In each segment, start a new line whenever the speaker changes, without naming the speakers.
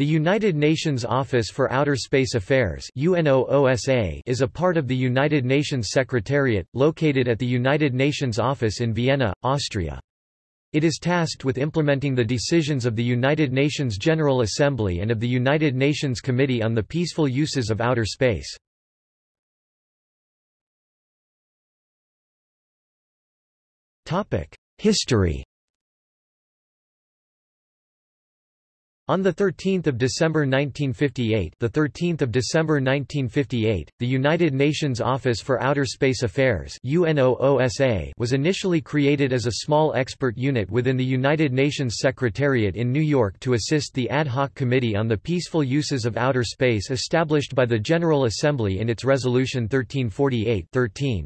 The United Nations Office for Outer Space Affairs is a part of the United Nations Secretariat, located at the United Nations Office in Vienna, Austria. It is tasked with implementing the decisions of the United Nations General Assembly and of the United Nations Committee on the Peaceful Uses of Outer Space. History On the 13th of December 1958, the 13th of December 1958, the United Nations Office for Outer Space Affairs (UNOOSA) was initially created as a small expert unit within the United Nations Secretariat in New York to assist the Ad Hoc Committee on the Peaceful Uses of Outer Space established by the General Assembly in its Resolution 1348-13.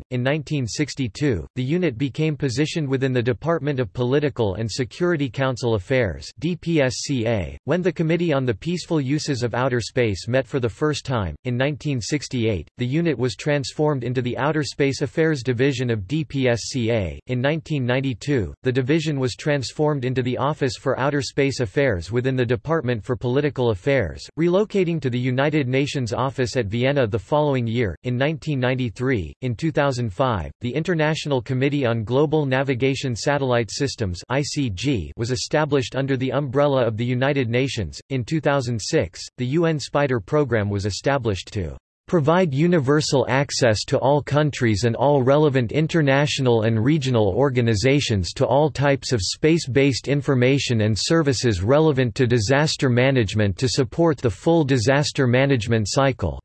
In 1962, the unit became positioned within the Department of Political and Security Council Affairs (DPSCA) when the Committee on the Peaceful Uses of Outer Space met for the first time, in 1968, the unit was transformed into the Outer Space Affairs Division of DPSCA. In 1992, the division was transformed into the Office for Outer Space Affairs within the Department for Political Affairs, relocating to the United Nations office at Vienna the following year. In 1993, in 2005, the International Committee on Global Navigation Satellite Systems (ICG) was established under the umbrella of the United Nations Nations. In 2006, the UN Spider program was established to provide universal access to all countries and all relevant international and regional organizations to all types of space-based information and services relevant to disaster management to support the full disaster management cycle.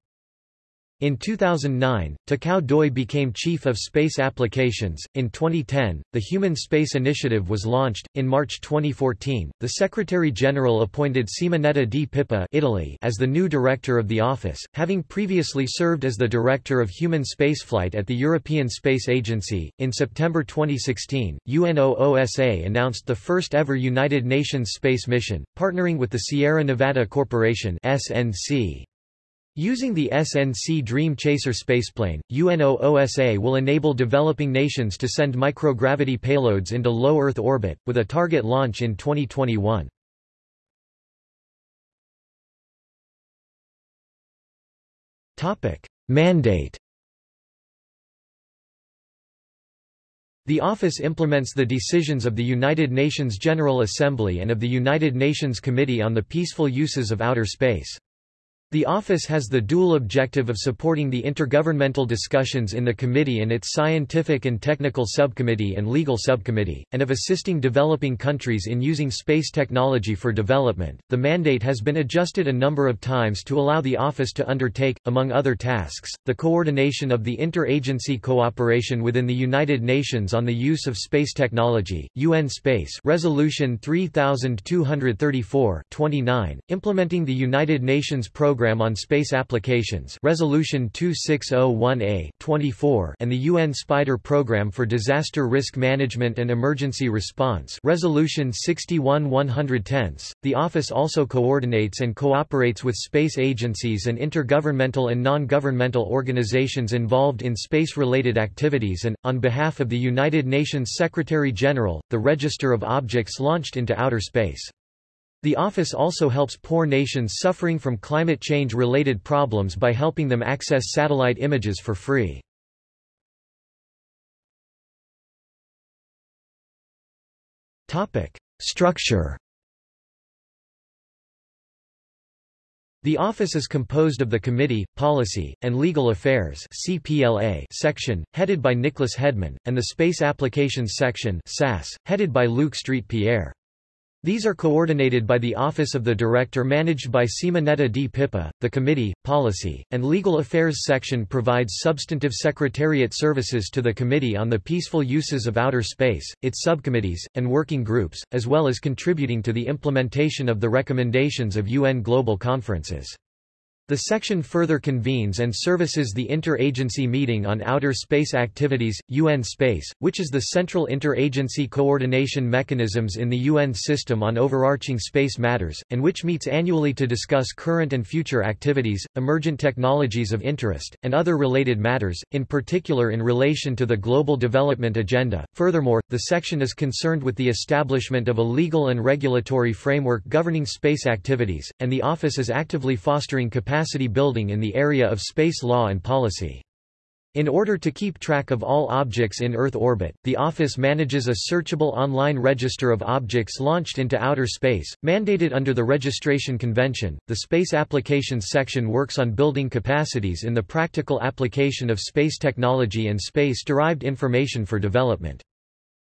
In 2009, Takao Doi became Chief of Space Applications. In 2010, the Human Space Initiative was launched. In March 2014, the Secretary General appointed Simonetta Di Pippo Italy as the new director of the office, having previously served as the Director of Human Spaceflight at the European Space Agency. In September 2016, UNOOSA announced the first ever United Nations space mission, partnering with the Sierra Nevada Corporation (SNC). Using the SNC Dream Chaser spaceplane, UNOOSA will enable developing nations to send microgravity payloads into low Earth orbit, with a target launch in 2021. Mandate The office implements the decisions of the United Nations General Assembly and of the United Nations Committee on the Peaceful Uses of Outer Space. The office has the dual objective of supporting the intergovernmental discussions in the committee and its scientific and technical subcommittee and legal subcommittee, and of assisting developing countries in using space technology for development. The mandate has been adjusted a number of times to allow the office to undertake, among other tasks, the coordination of the interagency cooperation within the United Nations on the use of space technology, UN Space Resolution 3234 29, implementing the United Nations Program Program on Space Applications Resolution 2601A 24 and the UN SPIDER Program for Disaster Risk Management and Emergency Response Resolution 61 110 The office also coordinates and cooperates with space agencies and intergovernmental and non-governmental organizations involved in space-related activities and, on behalf of the United Nations Secretary-General, the Register of Objects launched into outer space. The office also helps poor nations suffering from climate change-related problems by helping them access satellite images for free. Structure The office is composed of the Committee, Policy, and Legal Affairs CPLA section, headed by Nicholas Hedman, and the Space Applications section SAS, headed by Luke Street-Pierre. These are coordinated by the Office of the Director managed by Simonetta Di Pippo. The Committee, Policy, and Legal Affairs section provides substantive secretariat services to the Committee on the Peaceful Uses of Outer Space, its subcommittees, and working groups, as well as contributing to the implementation of the recommendations of UN global conferences. The section further convenes and services the Interagency Meeting on Outer Space Activities, UN Space, which is the central interagency coordination mechanisms in the UN system on overarching space matters, and which meets annually to discuss current and future activities, emergent technologies of interest, and other related matters, in particular in relation to the Global Development Agenda. Furthermore, the section is concerned with the establishment of a legal and regulatory framework governing space activities, and the Office is actively fostering capacity capacity building in the area of space law and policy. In order to keep track of all objects in Earth orbit, the Office manages a searchable online register of objects launched into outer space, mandated under the Registration Convention. The Space Applications section works on building capacities in the practical application of space technology and space-derived information for development.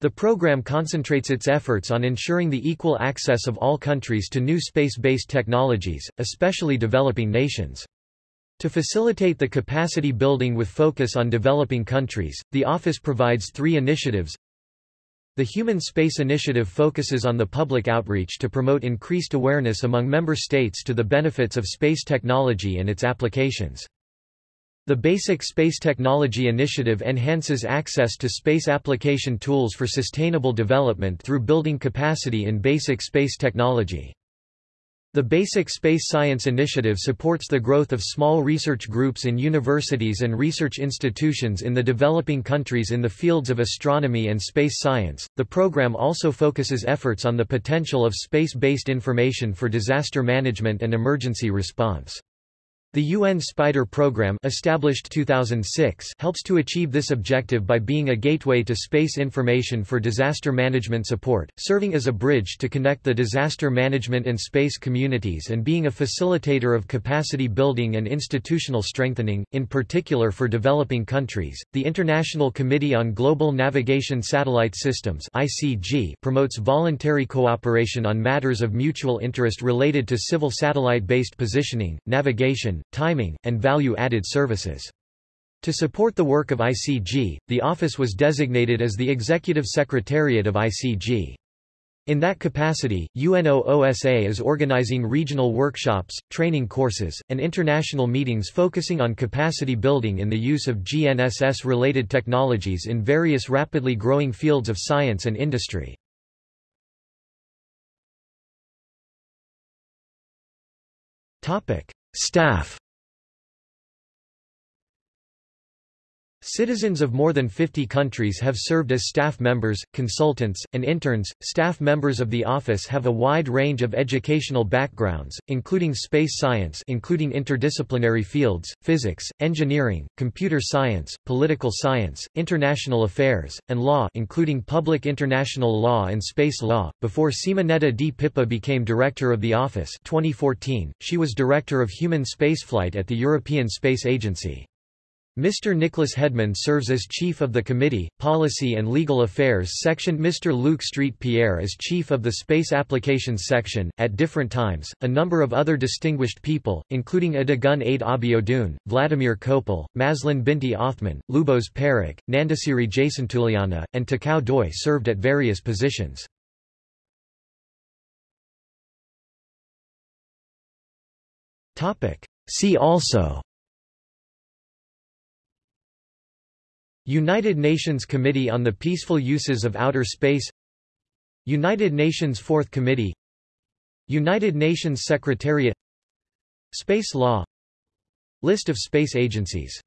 The program concentrates its efforts on ensuring the equal access of all countries to new space-based technologies, especially developing nations. To facilitate the capacity building with focus on developing countries, the Office provides three initiatives. The Human Space Initiative focuses on the public outreach to promote increased awareness among member states to the benefits of space technology and its applications. The Basic Space Technology Initiative enhances access to space application tools for sustainable development through building capacity in basic space technology. The Basic Space Science Initiative supports the growth of small research groups in universities and research institutions in the developing countries in the fields of astronomy and space science. The program also focuses efforts on the potential of space-based information for disaster management and emergency response. The UN Spider program established 2006 helps to achieve this objective by being a gateway to space information for disaster management support, serving as a bridge to connect the disaster management and space communities and being a facilitator of capacity building and institutional strengthening, in particular for developing countries. The International Committee on Global Navigation Satellite Systems (ICG) promotes voluntary cooperation on matters of mutual interest related to civil satellite-based positioning, navigation, timing, and value-added services. To support the work of ICG, the office was designated as the Executive Secretariat of ICG. In that capacity, UNOOSA is organizing regional workshops, training courses, and international meetings focusing on capacity building in the use of GNSS-related technologies in various rapidly growing fields of science and industry. Staff Citizens of more than 50 countries have served as staff members, consultants, and interns. Staff members of the office have a wide range of educational backgrounds, including space science, including interdisciplinary fields, physics, engineering, computer science, political science, international affairs, and law, including public international law and space law. Before Simonetta Di Pippo became director of the office, 2014, she was director of human spaceflight at the European Space Agency. Mr. Nicholas Hedman serves as Chief of the Committee, Policy and Legal Affairs Section. Mr. Luke Street Pierre is Chief of the Space Applications Section. At different times, a number of other distinguished people, including Adigun Ade Abiodun, Vladimir Kopal, Mazlan Binti Othman, Lubos Perek, Nandasiri Jasentuliyana, and Takao Doi served at various positions. See also United Nations Committee on the Peaceful Uses of Outer Space United Nations Fourth Committee United Nations Secretariat Space Law List of space agencies